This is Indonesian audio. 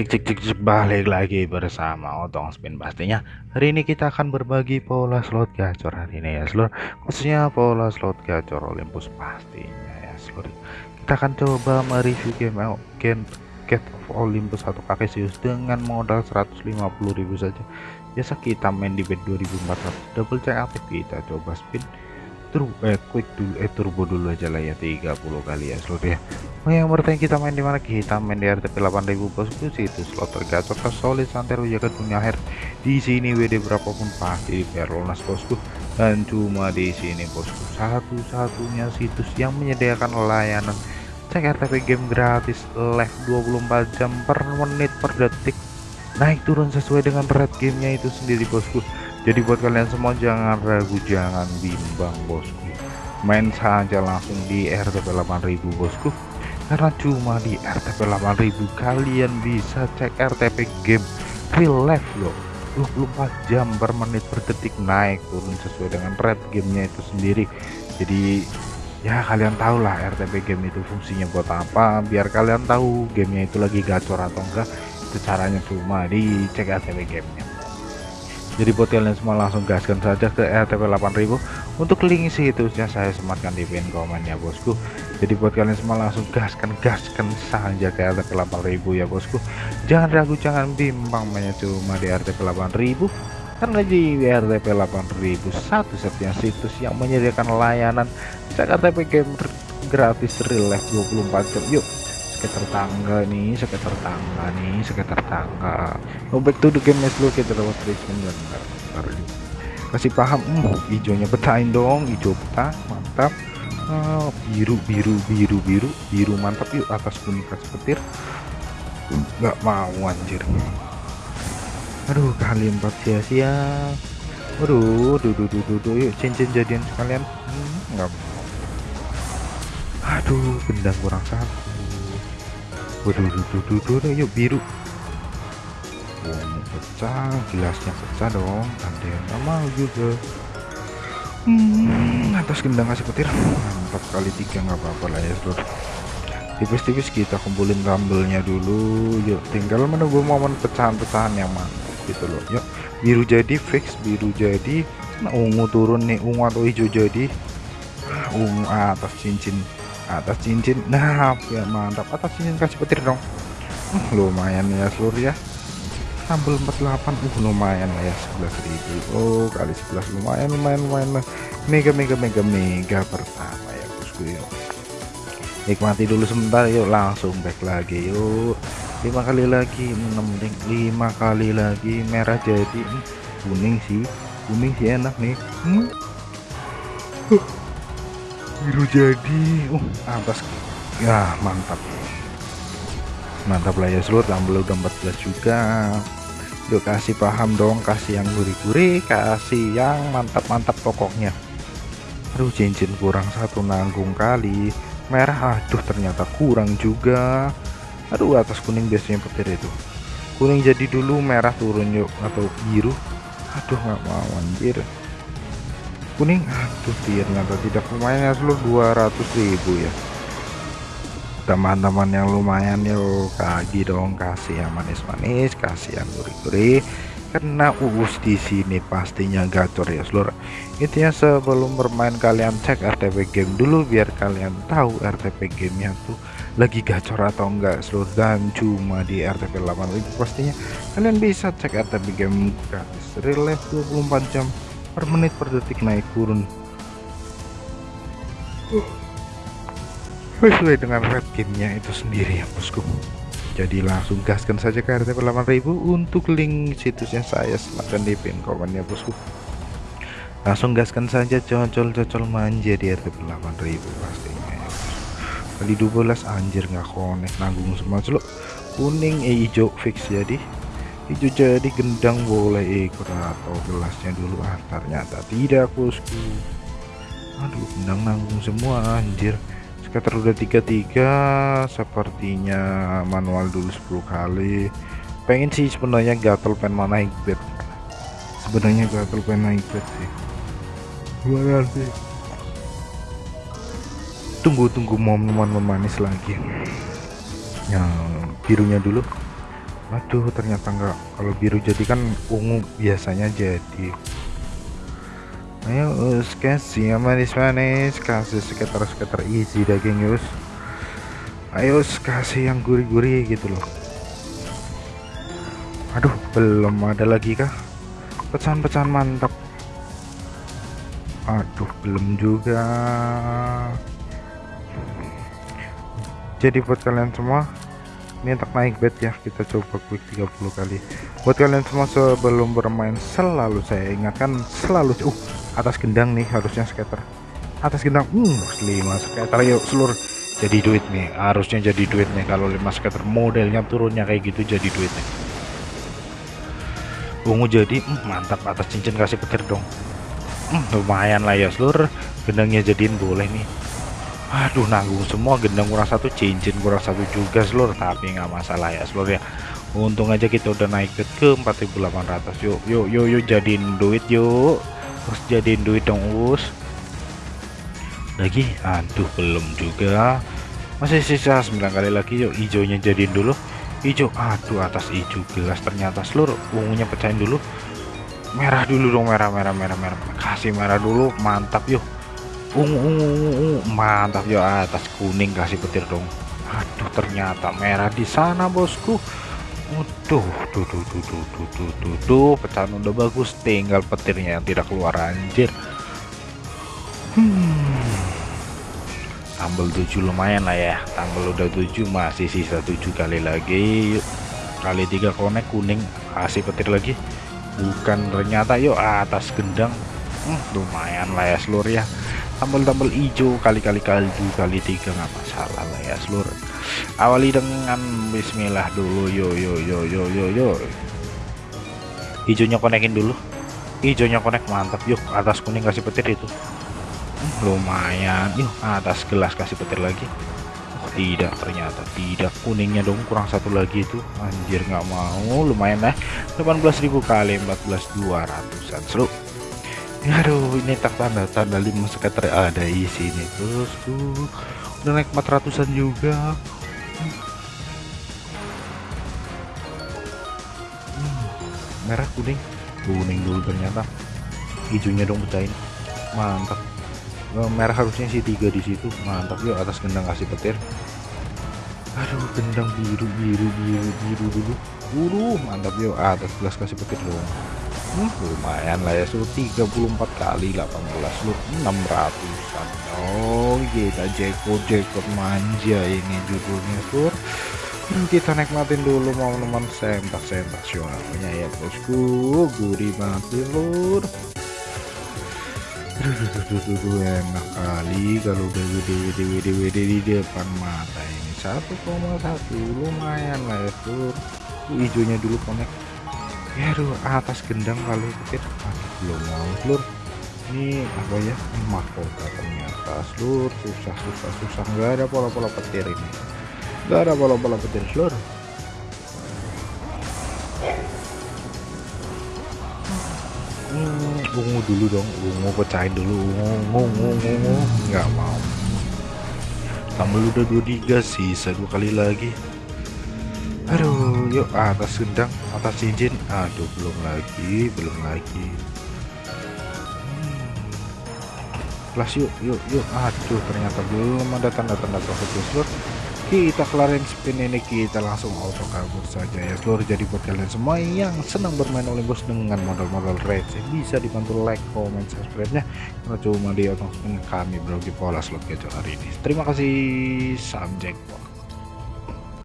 Cek cek cek balik lagi bersama Otong Spin pastinya. Hari ini kita akan berbagi pola slot gacor hari ini ya seluruh khususnya pola slot gacor Olympus pastinya ya seluruh kita akan coba mereview game game Get of Olympus atau Kakesius dengan modal 150.000 saja. Biasa kita main di bed 2400 double check aktif kita coba spin True eh quick dulu eh turbo dulu aja lah ya 30 kali ya slot ya. Oh yang bertanya kita main di mana? Kita main di RTP 8000 bosku itu slot tergacor solid santero ke dunia akhir. Di sini WD berapapun pasti biar lunas bosku. Dan cuma di sini bosku. Satu-satunya situs yang menyediakan layanan. Cek RTP game gratis live 24 jam per menit per detik. Naik turun sesuai dengan red gamenya itu sendiri bosku jadi buat kalian semua jangan ragu jangan bimbang bosku. Main saja langsung di RTP 8000 bosku. Karena cuma di RTP 8000 kalian bisa cek RTP game real life loh. 24 jam per menit per detik naik turun sesuai dengan red gamenya itu sendiri. Jadi ya kalian tahu lah RTP game itu fungsinya buat apa. Biar kalian tahu gamenya itu lagi gacor atau enggak itu caranya cuma di cek RTP gamenya jadi buat kalian semua langsung gaskan saja ke RTP 8000 untuk link situsnya saya sematkan di pin komen ya bosku. Jadi buat kalian semua langsung gaskan gaskan saja ke RTP 8000 ya bosku. Jangan ragu jangan bimbang mainnya cuma di RTP 8000 karena di RTP 8000 satu-satunya situs yang menyediakan layanan. Cek RTP game gratis real life 24 jam. Yuk sekitar tangga nih sekitar tangga nih sekitar tangga. Oh back to the game dulu kita lewat bentar kasih paham hmm, hijaunya betain dong hijau peta mantap. Oh, biru biru biru biru biru mantap. Yuk atas kuning kasih petir. Nggak mau anjir. Aduh kali empat sia-sia. Waduh duh duh duh duh, duh. yuk cincin jadian sekalian. Hmm, aduh gendang kurang satu waduh duh, duh, duh, duh, yuk biru. Oh, pecah gelasnya pecah dong. Ada yang mau juga. Hmm, atas gendang kasih petir. Mantap kali tiga nggak apa-apa lah ya seluruh tipis-tipis kita kumpulin rambelnya dulu. Yuk tinggal menunggu momen pecahan-pecahan yang mantap gitu loh. Yuk biru jadi fix biru jadi. Nah ungu turun nih ungu atau hijau jadi. Ungu atas cincin atas cincin. Nah ya mantap. Atas cincin kasih petir dong. Uh, lumayan ya seluruh ya. Sambal 48 uh lumayan lah ya 11.000 oh kali 11 lumayan lumayan lumayan. Mega mega mega mega pertama ya bosku yuk nikmati dulu sebentar yuk langsung back lagi yuk. Lima kali lagi 6 ring lima kali lagi. Merah jadi kuning sih. Kuning sih enak nih. Hmm biru jadi. Uh atas ya mantap. Mantap lah ya seluruh tambah udah 14 juga. Yuk kasih paham dong kasih yang gurih-gurih kasih yang mantap-mantap pokoknya. Aduh cincin kurang satu nanggung kali. Merah aduh ternyata kurang juga. Aduh atas kuning biasanya petir itu. Kuning jadi dulu merah turun yuk atau biru. Aduh nggak mau anjir kuning? Aduh ternyata tidak lumayan ya seluruh 200.000 ya. Teman-teman yang lumayan yuk kagi dong. Kasih yang manis-manis kasih yang gurih-gurih. Karena uus di sini pastinya gacor ya seluruh intinya sebelum bermain kalian cek RTP game dulu biar kalian tahu RTP gamenya tuh lagi gacor atau enggak seluruh dan cuma di RTP 8000 pastinya kalian bisa cek RTP game gratis. Real life 24 jam per menit per detik naik turun. Sesuai dengan red gamenya itu sendiri ya bosku. Jadi langsung gaskan saja ke RTP 8000 untuk link situsnya saya. Sematkan di pin komen ya bosku. Langsung gaskan saja cocol-cocol manja di RTP 8000 pastinya ya kali 12 anjir nggak konek nanggung semua celuk kuning eh hijau fix jadi hijau jadi gendang boleh ikut atau gelasnya dulu. Ah ternyata tidak bosku. Aduh gendang nanggung semua anjir. Sekitar udah tiga-tiga sepertinya manual dulu 10 kali. Pengen sih sebenarnya gatel pen mana naik bed. Sebenarnya gatel pen naik bed sih. Gimana sih? Tunggu-tunggu momen memanis lagi. Yang birunya dulu aduh ternyata enggak kalau biru jadi kan ungu biasanya jadi. Ayo us kasih yang manis-manis kasih sekitar-sekitar easy daging yus. Ayo kasih yang gurih-gurih gitu loh. Aduh belum ada lagi kah? Pecahan-pecahan mantap aduh belum juga. Jadi buat kalian semua ini untuk naik bed ya kita coba quick 30 kali. Buat kalian semua sebelum bermain selalu saya ingatkan selalu uh atas gendang nih harusnya skater. Atas gendang uh 5 skater yuk seluruh jadi duit nih harusnya jadi duit nih. Kalau 5 skater modelnya turunnya kayak gitu jadi duit nih. Ungu jadi uh, mantap atas cincin kasih petir dong. Uh, lumayan lah ya seluruh gendangnya jadiin boleh nih aduh nanggung semua gendang kurang satu cincin kurang satu juga seluruh tapi nggak masalah ya seluruh ya. Untung aja kita udah naik ke 4800 yuk yuk yuk yuk jadiin duit yuk. Terus jadiin duit dong us. Lagi? Aduh belum juga. Masih sisa 9 kali lagi yuk. Hijaunya jadiin dulu. Hijau aduh atas hijau gelas ternyata seluruh ungunya pecahin dulu. Merah dulu dong merah merah merah merah. Kasih merah dulu mantap yuk ungu ungu ungu mantap ya atas kuning kasih petir dong aduh ternyata merah di sana bosku Waduh, tuh tuh tuh tuh tuh tuh tuh tuh pecahan udah bagus, tinggal petirnya yang tidak keluar anjir. Hmm. Tambal 7 lumayan lah ya. Tambal udah 7 masih sisa 7 kali lagi. Yuk. Kali 3 konek kuning kasih petir lagi. Bukan ternyata yuk atas gendang. Hmm, lumayan lah ya seluruh ya tambal-tambal hijau kali-kali kaldu kali tiga nggak masalah lah ya seluruh. Awali dengan bismillah dulu yo yo yo yo yo yo. Hijaunya konekin dulu. Hijaunya konek mantap yuk atas kuning kasih petir itu. Hmm, lumayan. Yuk atas gelas kasih petir lagi. Oh, tidak ternyata tidak. Kuningnya dong kurang satu lagi itu. Anjir nggak mau. Lumayan lah 18.000 kali 14.200an seru aduh ini tak tanda tanda lima skater ada isi ini terus tuh udah naik 400an juga. Hmm, merah kuning. Kuning dulu ternyata. Hijaunya dong pecahin. Mantap. Eh, merah harusnya sih tiga di situ. Mantap yuk atas gendang kasih petir. Aduh gendang biru biru biru biru dulu. Buru mantap yuk atas gelas kasih petir dong hmm, lumayan lah ya suruh 34 kali 18 lu 600an oh kita jackpot jackpot manja ini judulnya sur. Kita nikmatin dulu sentak suaranya ya bosku. Gurih banget lur enak kali kalau udah gede gede gede di depan mata ini. 1,1 lumayan lah ya sur. Hijaunya dulu connect ya aduh atas gendang kali petir belum mau seluruh ini apa ya? Ini mahkota ternyata. Seluruh susah susah susah. Nggak ada pola-pola petir ini. Nggak ada pola-pola petir seluruh hmm, ungu dulu dong. Ungu pecahin dulu. Ungu ungu ungu nggak mau. Tambah udah dua tiga sisa dua kali lagi aduh yuk atas gendang atas cincin. Aduh belum lagi belum lagi. Kelas yuk yuk yuk. Aduh ternyata belum ada tanda-tanda profit seluruh kita kelarin spin ini kita langsung auto kabur saja ya. Seluruh jadi buat kalian semua yang senang bermain Olympus dengan modal-modal receh bisa dibantu like comment subscribe nya karena cuma di auto spin kami berbagi pola slot gacor hari ini. Terima kasih jackpot